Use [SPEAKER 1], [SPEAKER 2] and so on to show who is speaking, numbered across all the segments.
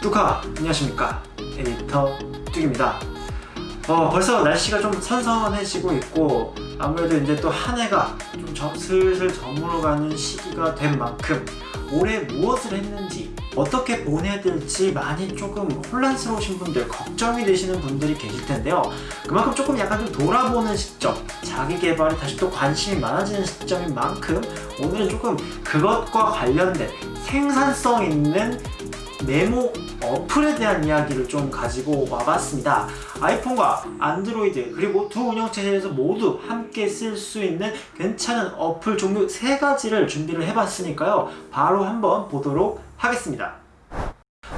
[SPEAKER 1] 뚜카 안녕하십니까? 에디터 뚝입니다. 어, 벌써 날씨가 좀 선선해지고 있고 아무래도 이제 또 한 해가 좀 저, 슬슬 저물어가는 시기가 된 만큼 올해 무엇을 했는지 어떻게 보내야 될지 많이 조금 혼란스러우신 분들 걱정이 되시는 분들이 계실 텐데요. 그만큼 조금 약간 좀 돌아보는 시점 자기 개발에 다시 또 관심이 많아지는 시점인 만큼 오늘은 조금 그것과 관련된 생산성 있는 메모 어플에 대한 이야기를 좀 가지고 와봤습니다 아이폰과 안드로이드 그리고 두 운영체제에서 모두 함께 쓸 수 있는 괜찮은 어플 종류 세 가지를 준비를 해봤으니까요 바로 한번 보도록 하겠습니다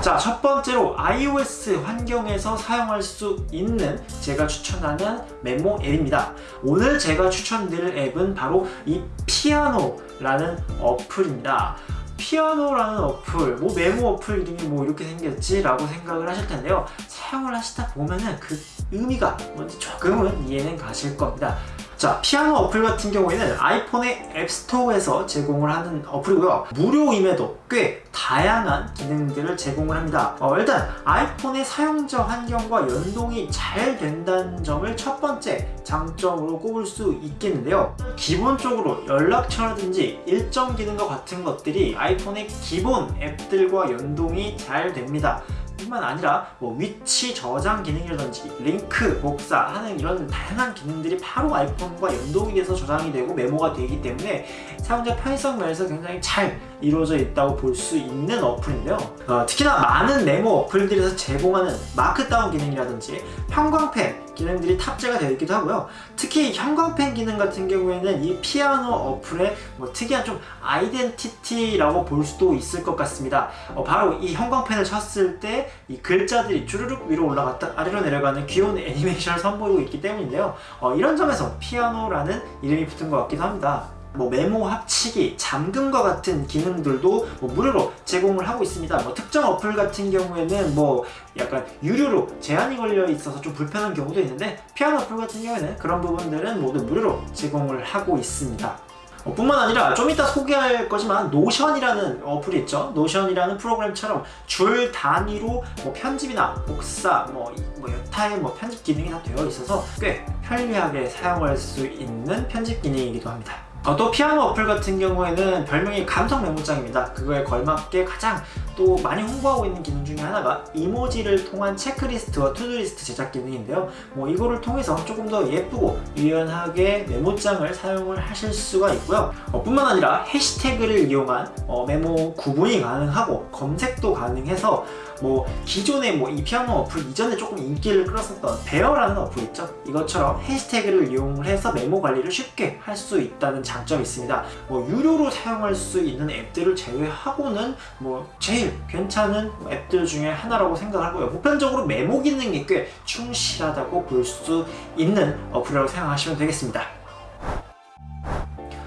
[SPEAKER 1] 자, 첫 번째로 iOS 환경에서 사용할 수 있는 제가 추천하는 메모 앱입니다. 오늘 제가 추천드릴 앱은 바로 이 피아노라는 어플입니다. 피아노라는 어플, 뭐 메모 어플 이름이 뭐 이렇게 생겼지? 라고 생각을 하실 텐데요. 사용을 하시다 보면은 그 의미가 뭔지 조금은 이해는 가실 겁니다. 자, 피아노 어플 같은 경우에는 아이폰의 앱스토어에서 제공을 하는 어플이고요. 무료임에도 꽤 다양한 기능들을 제공을 합니다. 어, 일단 아이폰의 사용자 환경과 연동이 잘 된다는 점을 첫 번째 장점으로 꼽을 수 있겠는데요. 기본적으로 연락처라든지 일정 기능과 같은 것들이 아이폰의 기본 앱들과 연동이 잘 됩니다. 뿐만 아니라 뭐 위치 저장 기능이라든지 링크 복사 하는 이런 다양한 기능들이 바로 아이폰과 연동이 돼서 저장이 되고 메모가 되기 때문에 사용자 편의성 면에서 굉장히 잘 이루어져 있다고 볼 수 있는 어플인데요. 어, 특히나 많은 메모 어플들에서 제공하는 markdown 기능이라든지 형광펜 기능들이 탑재가 되어 있기도 하고요. 특히 형광펜 기능 같은 경우에는 이 피아노 어플의 뭐 특이한 좀 아이덴티티라고 볼 수도 있을 것 같습니다. 어, 바로 이 형광펜을 쳤을 때 이 글자들이 주르륵 위로 올라갔다 아래로 내려가는 귀여운 애니메이션을 선보이고 있기 때문인데요. 어, 이런 점에서 피아노라는 이름이 붙은 것 같기도 합니다 뭐 메모 합치기, 잠금과 같은 기능들도 뭐 무료로 제공을 하고 있습니다. 뭐 특정 어플 같은 경우에는 뭐 약간 유료로 제한이 걸려 있어서 좀 불편한 경우도 있는데 피아노 어플 같은 경우에는 그런 부분들은 모두 무료로 제공을 하고 있습니다. 어, 뿐만 아니라 좀 이따 소개할 거지만 노션이라는 어플이 있죠 노션이라는 프로그램처럼 줄 단위로 뭐 편집이나 복사 뭐, 뭐 여타의 뭐 편집 기능이 다 되어 있어서 꽤 편리하게 사용할 수 있는 편집 기능이기도 합니다 어, 또 피아노 어플 같은 경우에는 별명이 감성 메모장입니다. 그거에 걸맞게 가장 또 많이 홍보하고 있는 기능 중에 하나가 이모지를 통한 체크리스트와 to-do list 제작 기능인데요. 뭐 이거를 통해서 조금 더 예쁘고 유연하게 메모장을 사용을 하실 수가 있고요. 어, 뿐만 아니라 해시태그를 이용한 어, 메모 구분이 가능하고 검색도 가능해서 뭐 기존의 뭐이 피아노 어플 이전에 조금 인기를 끌었었던 베어라는 어플 있죠? 이것처럼 해시태그를 이용을 해서 메모 관리를 쉽게 할 수 있다는 장점이 있습니다. 뭐 유료로 사용할 수 있는 앱들을 제외하고는 뭐 제일 괜찮은 앱들 중에 하나라고 생각하고요. 보편적으로 메모 기능이 꽤 충실하다고 볼 수 있는 어플이라고 생각하시면 되겠습니다.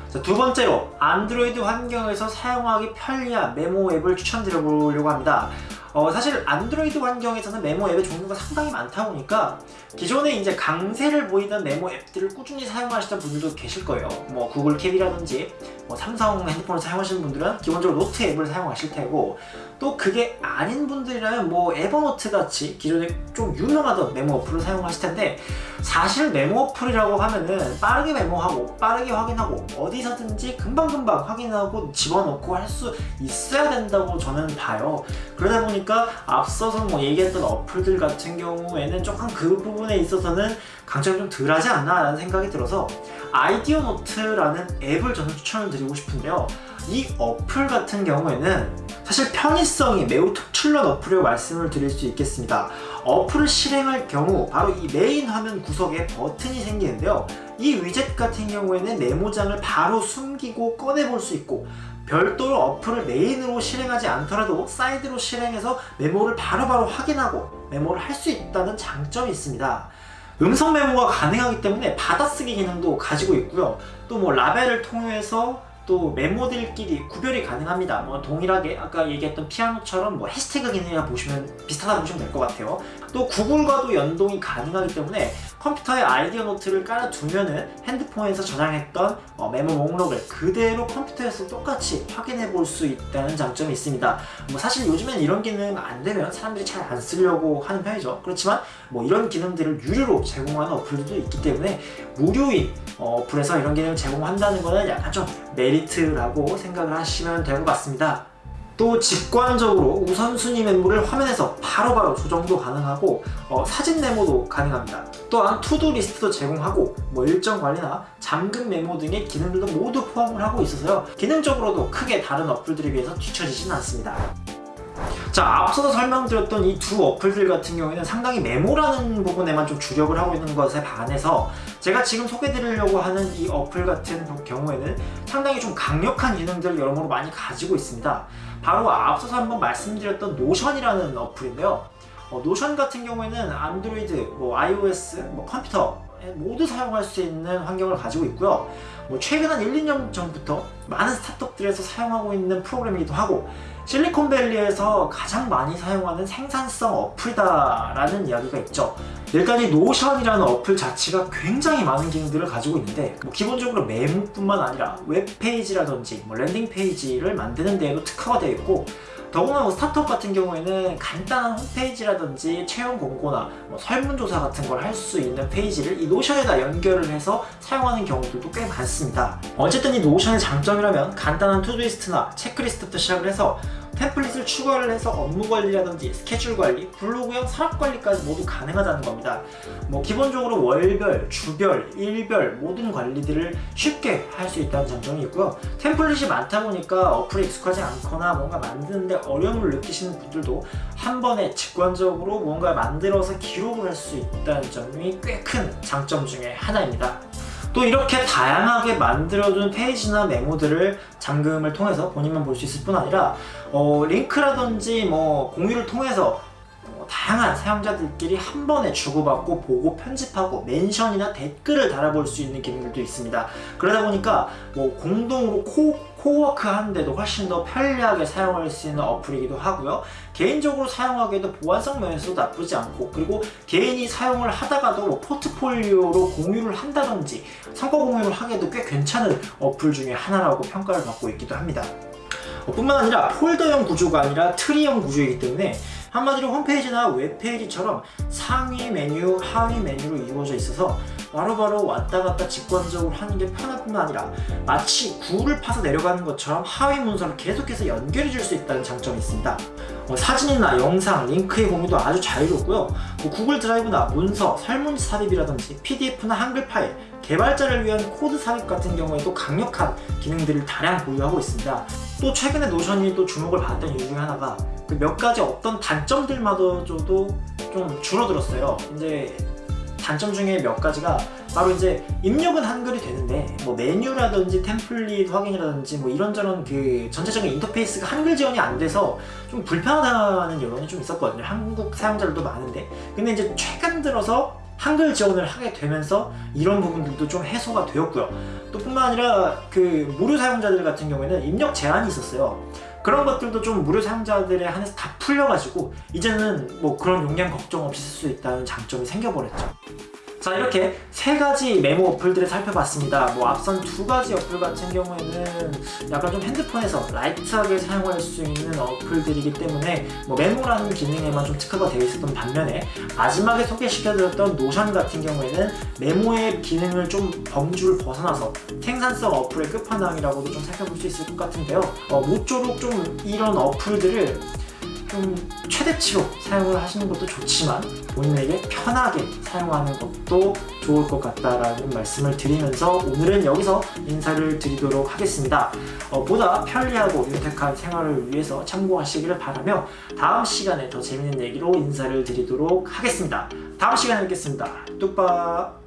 [SPEAKER 1] 자, 두 번째로 안드로이드 환경에서 사용하기 편리한 메모 앱을 추천드려 보려고 합니다 어, 사실 안드로이드 환경에서는 메모 앱의 종류가 상당히 많다 보니까 기존에 이제 강세를 보이던 메모 앱들을 꾸준히 사용하시던 분들도 계실 거예요. 뭐 구글 킵이라든지 뭐 삼성 핸드폰을 사용하시는 분들은 기본적으로 노트 앱을 사용하실 테고 또 그게 아닌 분들이라면 뭐 에버노트 같이 기존에 좀 유명하던 메모 어플을 사용하실 텐데 사실 메모 어플이라고 하면은 빠르게 메모하고 빠르게 확인하고 어디서든지 금방금방 확인하고 집어넣고 할 수 있어야 된다고 저는 봐요. 그러다 보니까 앞서서 뭐 얘기했던 어플들 같은 경우에는 조금 그 부분에 있어서는 강점이 좀 덜하지 않나 라는 생각이 들어서 아이디어 노트라는 앱을 저는 추천을 드리고 싶은데요 이 어플 같은 경우에는 사실 편의성이 매우 특출난 어플이라고 말씀을 드릴 수 있겠습니다. 어플을 실행할 경우 바로 이 메인 화면 구석에 버튼이 생기는데요. 이 위젯 같은 경우에는 메모장을 바로 숨기고 꺼내볼 수 있고 별도로 어플을 메인으로 실행하지 않더라도 사이드로 실행해서 메모를 바로바로 바로 확인하고 메모를 할 수 있다는 장점이 있습니다. 음성 메모가 가능하기 때문에 받아쓰기 기능도 가지고 있고요. 또 뭐 라벨을 통해서 또 메모들끼리 구별이 가능합니다 뭐 동일하게 아까 얘기했던 피아노처럼 뭐 해시태그 기능이나 보시면 비슷하다 보시면 될 것 같아요 또 구글과도 연동이 가능하기 때문에 컴퓨터에 아이디어 노트를 깔아두면은 핸드폰에서 저장했던 어, 메모 목록을 그대로 컴퓨터에서 똑같이 확인해 볼 수 있다는 장점이 있습니다. 뭐 사실 요즘엔 이런 기능 안 되면 사람들이 잘 안 쓰려고 하는 편이죠. 그렇지만 뭐 이런 기능들을 유료로 제공하는 어플들도 있기 때문에 무료인 어, 어플에서 이런 기능을 제공한다는 것은 약간 좀 메리트라고 생각을 하시면 될 것 같습니다. 또 직관적으로 우선순위 메모를 화면에서 바로바로 조정도 가능하고 어, 사진 메모도 가능합니다. 또한 to-do list도 제공하고 뭐 일정 관리나 잠금 메모 등의 기능들도 모두 포함을 하고 있어서요. 기능적으로도 크게 다른 어플들에 비해서 뒤처지진 않습니다. 자 앞서서 설명드렸던 이 두 어플들 같은 경우에는 상당히 메모라는 부분에만 좀 주력을 하고 있는 것에 반해서 제가 지금 소개드리려고 하는 이 어플 같은 경우에는 상당히 좀 강력한 기능들을 여러모로 많이 가지고 있습니다. 바로 앞서서 한번 말씀드렸던 노션이라는 어플인데요. 어, 노션 같은 경우에는 안드로이드, 뭐 iOS, 뭐 컴퓨터 모두 사용할 수 있는 환경을 가지고 있고요. 뭐 최근 한 1, 2년 전부터 많은 스타트업들에서 사용하고 있는 프로그램이기도 하고 실리콘밸리에서 가장 많이 사용하는 생산성 어플이다 라는 이야기가 있죠 일단 이 노션이라는 어플 자체가 굉장히 많은 기능들을 가지고 있는데 뭐 기본적으로 메모뿐만 아니라 웹페이지라든지 뭐 landing page를 만드는 데에도 특화가 되어 있고 더구나 뭐 스타트업 같은 경우에는 간단한 홈페이지라든지 채용 공고나 뭐 설문조사 같은 걸 할 수 있는 페이지를 이 노션에다 연결을 해서 사용하는 경우들도 꽤 많습니다. 어쨌든 이 노션의 장점이라면 간단한 to-do list나 체크리스트부터 시작을 해서 템플릿을 추가를 해서 업무 관리라든지 스케줄 관리, 블로그형 사업 관리까지 모두 가능하다는 겁니다. 뭐 기본적으로 월별, 주별, 일별 모든 관리들을 쉽게 할 수 있다는 장점이 있고요. 템플릿이 많다 보니까 어플에 익숙하지 않거나 뭔가 만드는데 어려움을 느끼시는 분들도 한 번에 직관적으로 뭔가 만들어서 기록을 할 수 있다는 점이 꽤 큰 장점 중에 하나입니다. 또 이렇게 다양하게 만들어둔 페이지나 메모들을 잠금을 통해서 본인만 볼 수 있을 뿐 아니라 어, 링크라든지 뭐 공유를 통해서 어, 다양한 사용자들끼리 한 번에 주고받고 보고 편집하고 mention이나 댓글을 달아볼 수 있는 기능들도 있습니다. 그러다 보니까 뭐 공동으로 코, 코워크 하는데도 훨씬 더 편리하게 사용할 수 있는 어플이기도 하고요. 개인적으로 사용하기에도 보안성 면에서도 나쁘지 않고 그리고 개인이 사용을 하다가도 뭐 포트폴리오로 공유를 한다든지 성과 공유를 하기에도 꽤 괜찮은 어플 중에 하나라고 평가를 받고 있기도 합니다. 어, 뿐만 아니라 폴더형 구조가 아니라 트리형 구조이기 때문에 한마디로 홈페이지나 웹페이지처럼 상위 메뉴, 하위 메뉴로 이루어져 있어서 바로바로 왔다 갔다 직관적으로 하는 게 편할 뿐만 아니라 마치 굴을 파서 내려가는 것처럼 하위 문서를 계속해서 연결해 줄 수 있다는 장점이 있습니다. 뭐 사진이나 영상, 링크의 공유도 아주 자유롭고요. 뭐 구글 드라이브나 문서, 설문지 삽입이라든지 PDF나 한글 파일, 개발자를 위한 코드 삽입 같은 경우에도 강력한 기능들을 다량 보유하고 있습니다. 또 최근에 노션이 또 주목을 받았던 이유 중 하나가 그 몇 가지 어떤 단점들마저도 좀 줄어들었어요. 이제 단점 중에 몇 가지가 바로 이제 입력은 한글이 되는데 뭐 메뉴라든지 템플릿 확인이라든지 뭐 이런저런 그 전체적인 인터페이스가 한글 지원이 안 돼서 좀 불편하다는 여론이 좀 있었거든요. 한국 사용자들도 많은데 근데 이제 최근 들어서 한글 지원을 하게 되면서 이런 부분들도 좀 해소가 되었고요. 또 뿐만 아니라 그 무료 사용자들 같은 경우에는 입력 제한이 있었어요. 그런 것들도 좀 무료 사용자들에 한해서 다 풀려가지고 이제는 뭐 그런 용량 걱정 없이 쓸 수 있다는 장점이 생겨버렸죠. 자 이렇게 세 가지 메모 어플들을 살펴봤습니다. 뭐 앞선 두 가지 어플 같은 경우에는 약간 좀 핸드폰에서 light하게 사용할 수 있는 어플들이기 때문에 뭐 메모라는 기능에만 좀 특화가 되어 있었던 반면에 마지막에 소개시켜드렸던 노션 같은 경우에는 메모의 기능을 좀 범주를 벗어나서 생산성 어플의 끝판왕이라고도 좀 살펴볼 수 있을 것 같은데요. 어, 모쪼록 좀 이런 어플들을 좀 최대치로 사용을 하시는 것도 좋지만 본인에게 편하게 사용하는 것도 좋을 것 같다라는 말씀을 드리면서 오늘은 여기서 인사를 드리도록 하겠습니다. 어, 보다 편리하고 윤택한 생활을 위해서 참고하시기를 바라며 다음 시간에 더 재밌는 얘기로 인사를 드리도록 하겠습니다. 다음 시간에 뵙겠습니다. 뚝박